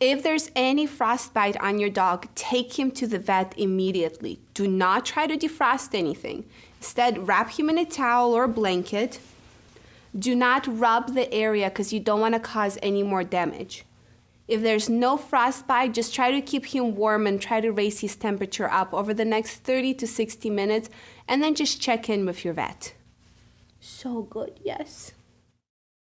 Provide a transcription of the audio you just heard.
If there's any frostbite on your dog, take him to the vet immediately. Do not try to defrost anything. Instead, wrap him in a towel or blanket. Do not rub the area because you don't want to cause any more damage. If there's no frostbite, just try to keep him warm and try to raise his temperature up over the next 30 to 60 minutes and then just check in with your vet. So good, yes.